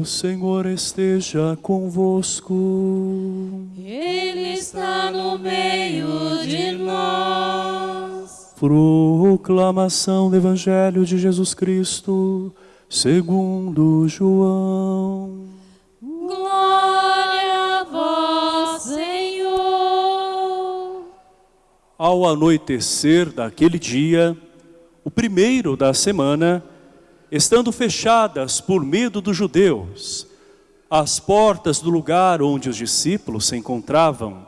O Senhor esteja convosco. Ele está no meio de nós. Proclamação do Evangelho de Jesus Cristo, segundo João. Glória a vós, Senhor. Ao anoitecer daquele dia, o primeiro da semana, estando fechadas por medo dos judeus, as portas do lugar onde os discípulos se encontravam,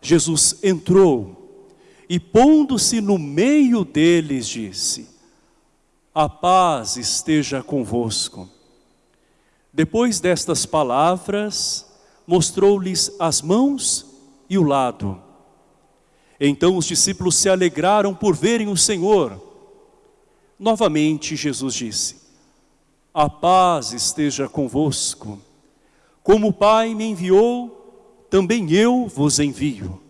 Jesus entrou e pondo-se no meio deles disse, a paz esteja convosco. Depois destas palavras, mostrou-lhes as mãos e o lado. Então os discípulos se alegraram por verem o Senhor. Novamente Jesus disse, a paz esteja convosco. Como o Pai me enviou, também eu vos envio.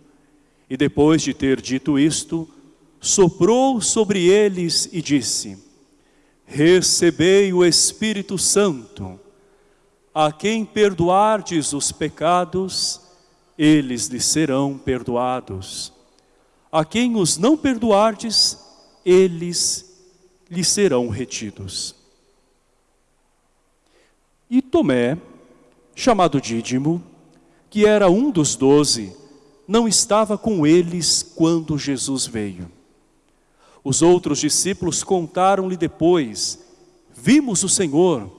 E depois de ter dito isto, soprou sobre eles e disse, Recebei o Espírito Santo, a quem perdoardes os pecados, eles lhes serão perdoados. A quem os não perdoardes, eles lhes serão retidos. E Tomé, chamado Dídimo, que era um dos doze, não estava com eles quando Jesus veio. Os outros discípulos contaram-lhe depois, vimos o Senhor.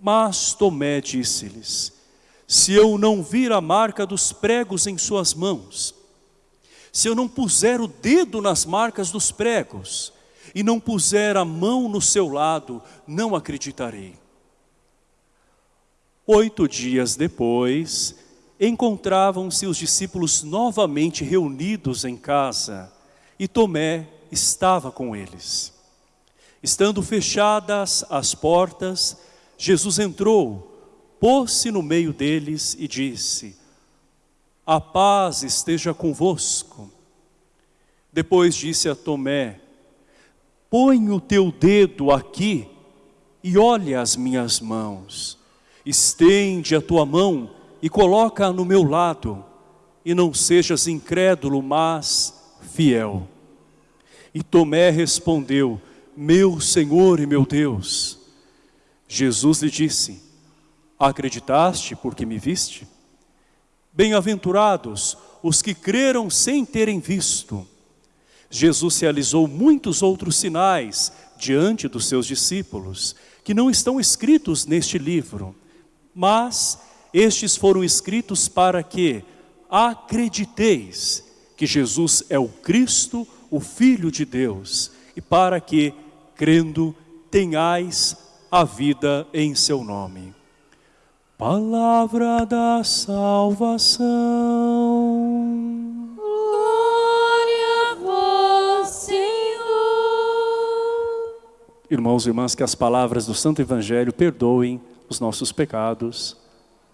Mas Tomé disse-lhes, se eu não vir a marca dos pregos em suas mãos, se eu não puser o dedo nas marcas dos pregos, e não puser a mão no seu lado, não acreditarei. Oito dias depois, encontravam-se os discípulos novamente reunidos em casa e Tomé estava com eles. Estando fechadas as portas, Jesus entrou, pôs-se no meio deles e disse, a paz esteja convosco. Depois disse a Tomé, põe o teu dedo aqui e olha as minhas mãos. Estende a tua mão e coloca no meu lado, e não sejas incrédulo, mas fiel. E Tomé respondeu, meu Senhor e meu Deus. Jesus lhe disse, acreditaste porque me viste? Bem-aventurados os que creram sem terem visto. Jesus realizou muitos outros sinais diante dos seus discípulos, que não estão escritos neste livro, mas estes foram escritos para que acrediteis que Jesus é o Cristo, o Filho de Deus, e para que, crendo, tenhais a vida em seu nome. Palavra da salvação. Irmãos e irmãs, que as palavras do Santo Evangelho perdoem os nossos pecados.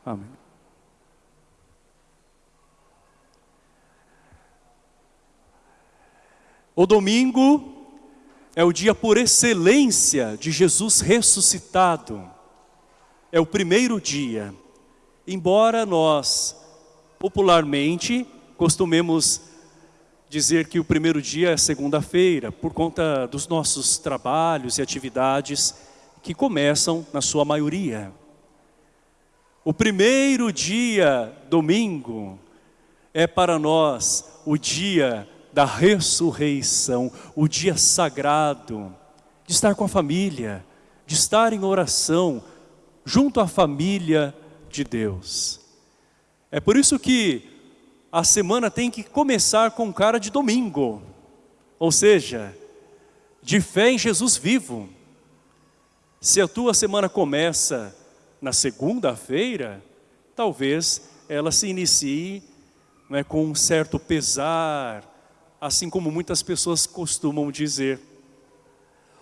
Amém. O domingo é o dia por excelência de Jesus ressuscitado. É o primeiro dia. Embora nós, popularmente, costumemos dizer que o primeiro dia é segunda-feira, por conta dos nossos trabalhos e atividades que começam na sua maioria. O primeiro dia, domingo, é para nós o dia da ressurreição, o dia sagrado, de estar com a família, de estar em oração, junto à família de Deus. É por isso que a semana tem que começar com cara de domingo, ou seja, de fé em Jesus vivo. Se a tua semana começa na segunda-feira, talvez ela se inicie né, com um certo pesar, assim como muitas pessoas costumam dizer.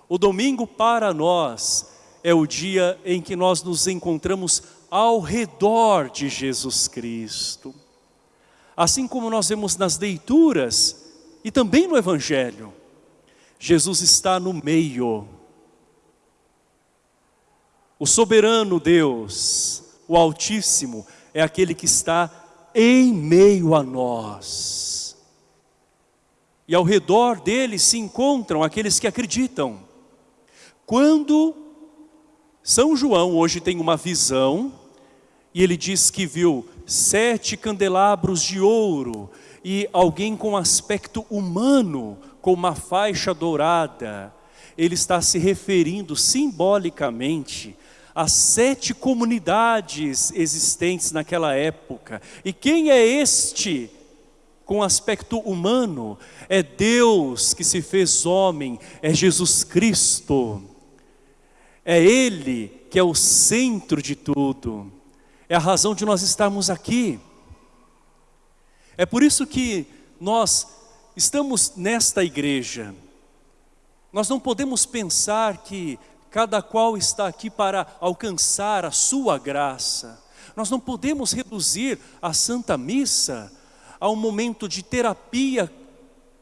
O domingo para nós é o dia em que nós nos encontramos ao redor de Jesus Cristo. Assim como nós vemos nas leituras e também no Evangelho, Jesus está no meio. O soberano Deus, o Altíssimo, é aquele que está em meio a nós. E ao redor dele se encontram aqueles que acreditam. Quando São João hoje tem uma visão, e ele diz que viu sete candelabros de ouro, e alguém com aspecto humano, com uma faixa dourada, ele está se referindo simbolicamente às sete comunidades existentes naquela época. E quem é este com aspecto humano? É Deus que se fez homem, é Jesus Cristo. É Ele que é o centro de tudo. É a razão de nós estarmos aqui. É por isso que nós estamos nesta igreja. Nós não podemos pensar que cada qual está aqui para alcançar a sua graça. Nós não podemos reduzir a Santa Missa a um momento de terapia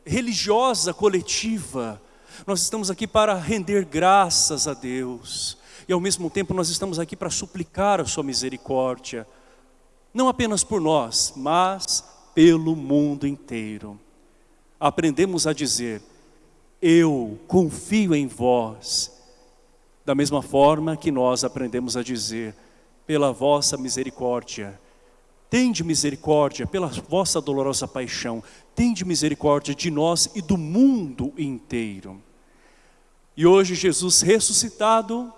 religiosa coletiva. Nós estamos aqui para render graças a Deus. E ao mesmo tempo nós estamos aqui para suplicar a sua misericórdia. Não apenas por nós, mas pelo mundo inteiro. Aprendemos a dizer, eu confio em vós, da mesma forma que nós aprendemos a dizer, pela vossa misericórdia, tende misericórdia pela vossa dolorosa paixão, tende misericórdia de nós e do mundo inteiro. E hoje Jesus ressuscitado,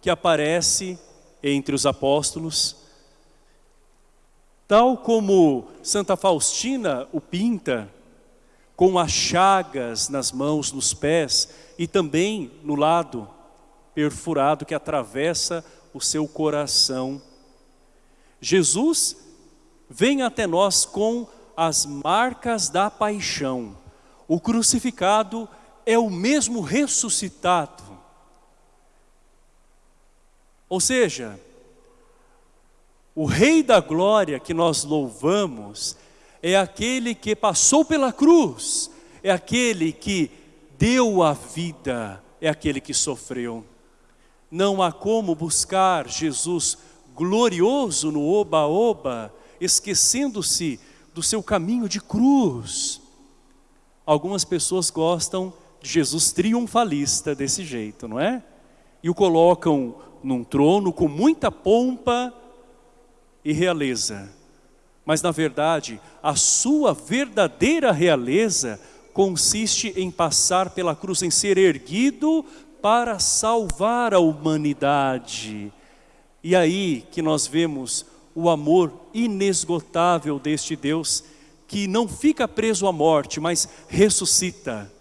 que aparece entre os apóstolos, Tal como Santa Faustina o pinta, com as chagas nas mãos, nos pés e também no lado perfurado que atravessa o seu coração. Jesus vem até nós com as marcas da paixão. O crucificado é o mesmo ressuscitado. Ou seja, o Rei da Glória que nós louvamos é aquele que passou pela cruz, é aquele que deu a vida, é aquele que sofreu. Não há como buscar Jesus glorioso no oba-oba, esquecendo-se do seu caminho de cruz. Algumas pessoas gostam de Jesus triunfalista desse jeito, não é? E o colocam num trono com muita pompa, e realeza. Mas na verdade, a sua verdadeira realeza consiste em passar pela cruz, em ser erguido para salvar a humanidade. E aí que nós vemos o amor inesgotável deste Deus, que não fica preso à morte, mas ressuscita.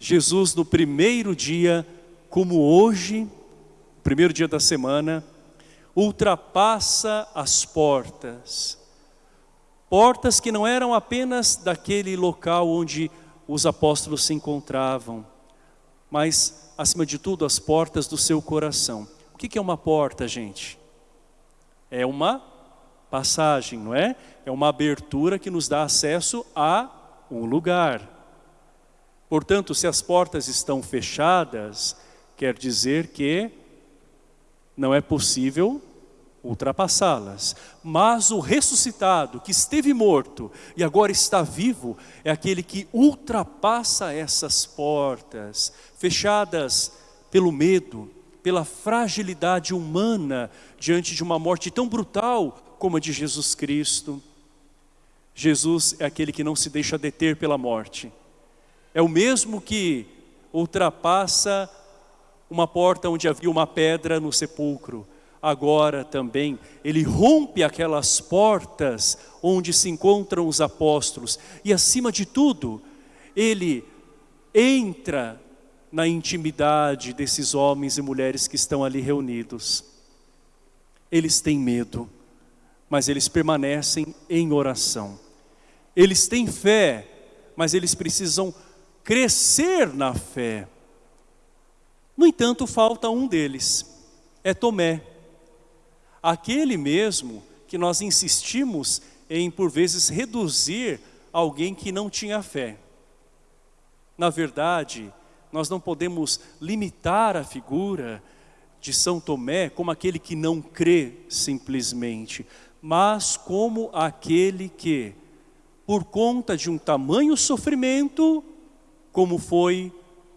Jesus no primeiro dia, como hoje, primeiro dia da semana, ultrapassa as portas. Portas que não eram apenas daquele local onde os apóstolos se encontravam, mas, acima de tudo, as portas do seu coração. O que é uma porta, gente? É uma passagem, não é? É uma abertura que nos dá acesso a um lugar. Portanto, se as portas estão fechadas, quer dizer que não é possível ultrapassá-las. Mas o ressuscitado, que esteve morto e agora está vivo, é aquele que ultrapassa essas portas, fechadas pelo medo, pela fragilidade humana diante de uma morte tão brutal como a de Jesus Cristo. Jesus é aquele que não se deixa deter pela morte. É o mesmo que ultrapassa uma porta onde havia uma pedra no sepulcro. Agora também ele rompe aquelas portas onde se encontram os apóstolos e acima de tudo, ele entra na intimidade desses homens e mulheres que estão ali reunidos. Eles têm medo, mas eles permanecem em oração. Eles têm fé, mas eles precisam crescer na fé. No entanto, falta um deles, é Tomé. Aquele mesmo que nós insistimos em, por vezes, reduzir alguém que não tinha fé. Na verdade, nós não podemos limitar a figura de São Tomé como aquele que não crê simplesmente, mas como aquele que, por conta de um tamanho sofrimento, como foi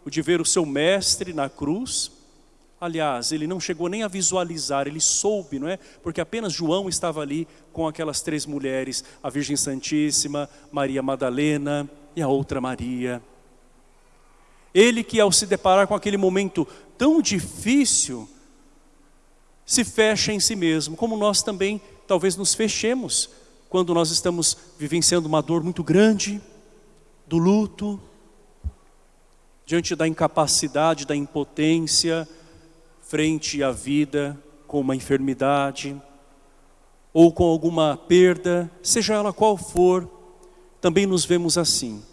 o de ver o seu mestre na cruz, aliás, ele não chegou nem a visualizar, ele soube, não é? Porque apenas João estava ali com aquelas três mulheres, a Virgem Santíssima, Maria Madalena e a outra Maria. Ele que ao se deparar com aquele momento tão difícil, se fecha em si mesmo, como nós também talvez nos fechemos quando nós estamos vivenciando uma dor muito grande, do luto, diante da incapacidade, da impotência, frente à vida com uma enfermidade, ou com alguma perda, seja ela qual for, também nos vemos assim.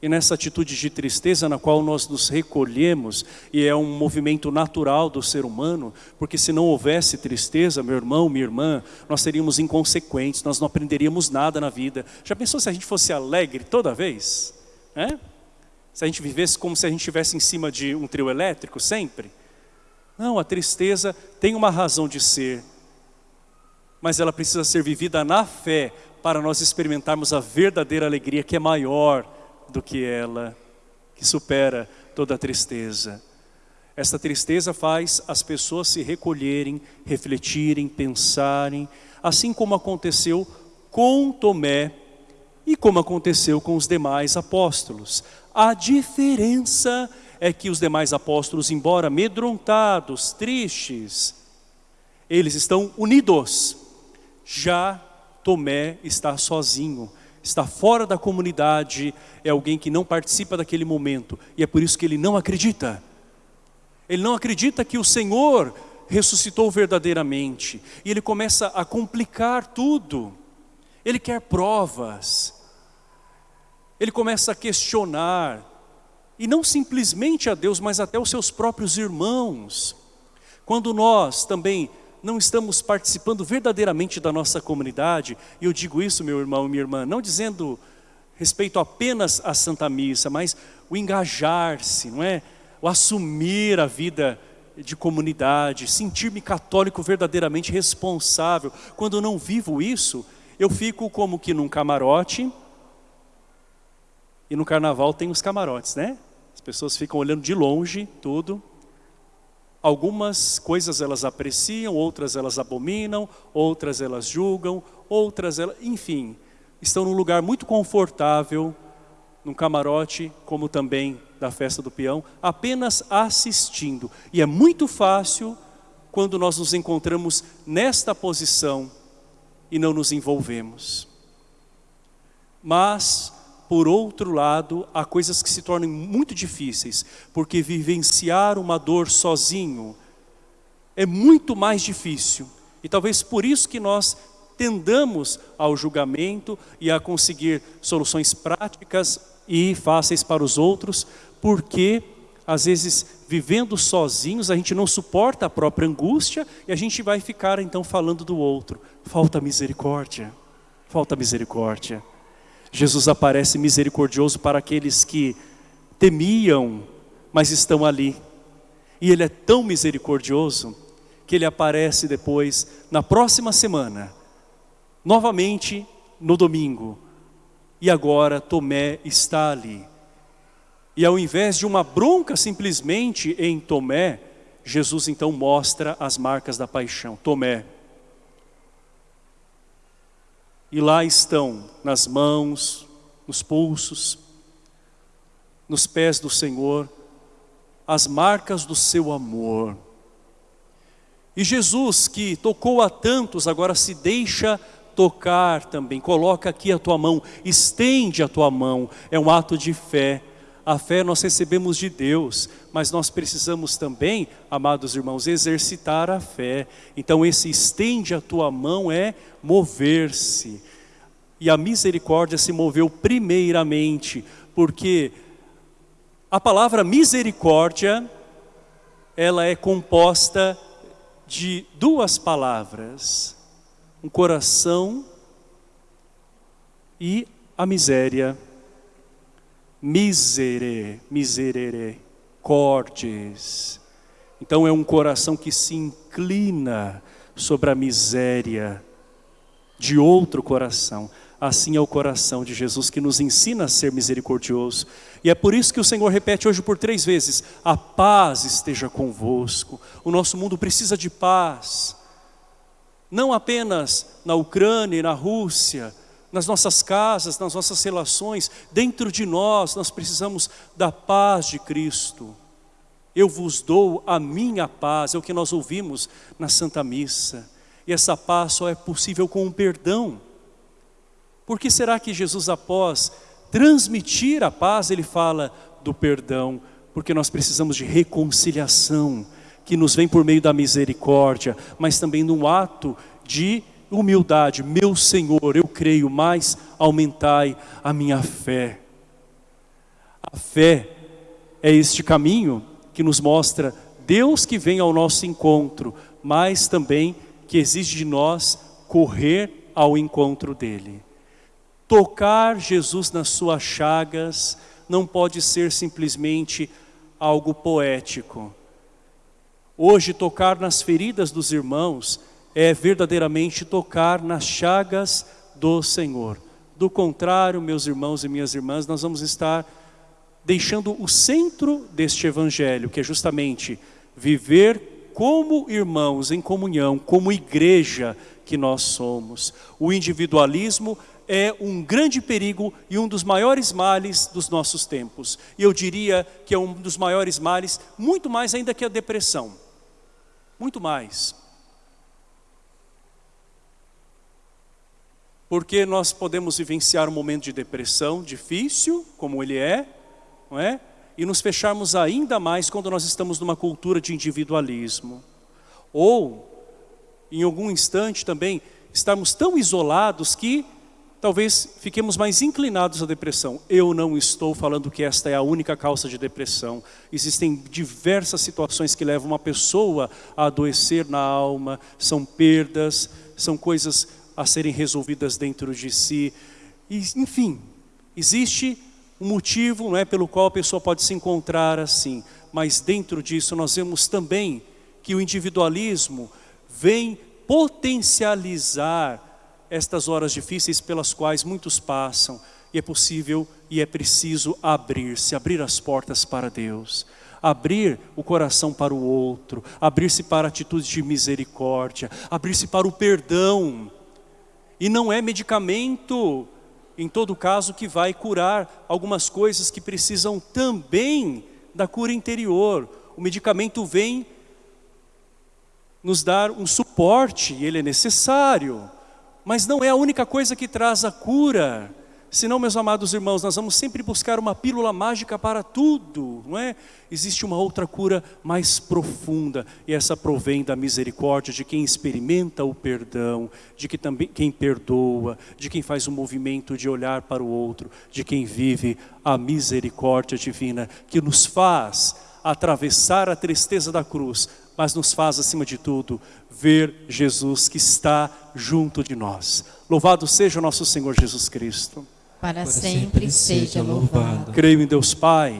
E nessa atitude de tristeza na qual nós nos recolhemos, e é um movimento natural do ser humano, porque se não houvesse tristeza, meu irmão, minha irmã, nós seríamos inconsequentes, nós não aprenderíamos nada na vida. Já pensou se a gente fosse alegre toda vez? É? Se a gente vivesse como se a gente estivesse em cima de um trio elétrico sempre? Não, a tristeza tem uma razão de ser, mas ela precisa ser vivida na fé, para nós experimentarmos a verdadeira alegria que é maior do que ela, que supera toda a tristeza. Esta tristeza faz as pessoas se recolherem, refletirem, pensarem, assim como aconteceu com Tomé e como aconteceu com os demais apóstolos. A diferença é que os demais apóstolos, embora amedrontados, tristes, eles estão unidos. Já Tomé está sozinho, está fora da comunidade, é alguém que não participa daquele momento, e é por isso que ele não acredita. Ele não acredita que o Senhor ressuscitou verdadeiramente, e ele começa a complicar tudo. Ele quer provas, ele começa a questionar, e não simplesmente a Deus, mas até os seus próprios irmãos. Quando nós também não estamos participando verdadeiramente da nossa comunidade, e eu digo isso, meu irmão e minha irmã, não dizendo respeito apenas à Santa Missa, mas o engajar-se, não é? O assumir a vida de comunidade, sentir-me católico verdadeiramente responsável. Quando eu não vivo isso, eu fico como que num camarote, e no carnaval tem os camarotes, né? As pessoas ficam olhando de longe tudo, Algumas coisas elas apreciam, outras elas abominam, outras elas julgam, outras elas, enfim, estão num lugar muito confortável, num camarote, como também da festa do peão, apenas assistindo. E é muito fácil quando nós nos encontramos nesta posição e não nos envolvemos. Mas por outro lado, há coisas que se tornam muito difíceis, porque vivenciar uma dor sozinho é muito mais difícil. E talvez por isso que nós tendamos ao julgamento e a conseguir soluções práticas e fáceis para os outros, porque às vezes vivendo sozinhos a gente não suporta a própria angústia e a gente vai ficar então falando do outro. Falta misericórdia, falta misericórdia. Jesus aparece misericordioso para aqueles que temiam, mas estão ali. E Ele é tão misericordioso que Ele aparece depois, na próxima semana, novamente no domingo. E agora Tomé está ali. E ao invés de uma bronca simplesmente em Tomé, Jesus então mostra as marcas da paixão. Tomé, e lá estão, nas mãos, nos pulsos, nos pés do Senhor, as marcas do seu amor. E Jesus, que tocou a tantos, agora se deixa tocar também. Coloca aqui a tua mão, estende a tua mão. É um ato de fé. A fé nós recebemos de Deus, mas nós precisamos também, amados irmãos, exercitar a fé. Então esse estende a tua mão é mover-se. E a misericórdia se moveu primeiramente, porque a palavra misericórdia ela é composta de duas palavras: um coração e a miséria. Misere, miserere, cordes. Então é um coração que se inclina sobre a miséria de outro coração. Assim é o coração de Jesus que nos ensina a ser misericordioso. E é por isso que o Senhor repete hoje por três vezes: a paz esteja convosco. O nosso mundo precisa de paz. Não apenas na Ucrânia e na Rússia, nas nossas casas, nas nossas relações, dentro de nós, nós precisamos da paz de Cristo. Eu vos dou a minha paz, é o que nós ouvimos na Santa Missa. E essa paz só é possível com o perdão. Por que será que Jesus, após transmitir a paz, ele fala do perdão? Porque nós precisamos de reconciliação, que nos vem por meio da misericórdia, mas também no ato de humildade. Meu Senhor, eu creio, mas aumentai a minha fé. A fé é este caminho que nos mostra Deus que vem ao nosso encontro, mas também que exige de nós correr ao encontro dele. Tocar Jesus nas suas chagas não pode ser simplesmente algo poético. Hoje, tocar nas feridas dos irmãos é verdadeiramente tocar nas chagas do Senhor. Do contrário, meus irmãos e minhas irmãs, nós vamos estar deixando o centro deste evangelho, que é justamente viver como irmãos em comunhão, como igreja que nós somos. O individualismo é um grande perigo e um dos maiores males dos nossos tempos. E eu diria que é um dos maiores males, muito mais ainda que a depressão. Muito mais. Porque nós podemos vivenciar um momento de depressão difícil, como ele é, não é? E nos fecharmos ainda mais quando nós estamos numa cultura de individualismo. Ou, em algum instante também, estarmos tão isolados que talvez fiquemos mais inclinados à depressão. Eu não estou falando que esta é a única causa de depressão. Existem diversas situações que levam uma pessoa a adoecer na alma, são perdas, são coisas a serem resolvidas dentro de si. E, enfim, existe um motivo não é, pelo qual a pessoa pode se encontrar assim. Mas dentro disso nós vemos também que o individualismo vem potencializar estas horas difíceis pelas quais muitos passam. E é possível e é preciso abrir-se, abrir as portas para Deus. Abrir o coração para o outro, abrir-se para atitudes de misericórdia, abrir-se para o perdão. E não é medicamento em todo caso, que vai curar algumas coisas que precisam também da cura interior. O medicamento vem nos dar um suporte, ele é necessário, mas não é a única coisa que traz a cura. Senão, meus amados irmãos, nós vamos sempre buscar uma pílula mágica para tudo, não é? Existe uma outra cura mais profunda, e essa provém da misericórdia de quem experimenta o perdão, de que também, quem perdoa, de quem faz o movimento de olhar para o outro, de quem vive a misericórdia divina, que nos faz atravessar a tristeza da cruz, mas nos faz, acima de tudo, ver Jesus que está junto de nós. Louvado seja o nosso Senhor Jesus Cristo. Para sempre seja louvado. Creio em Deus Pai,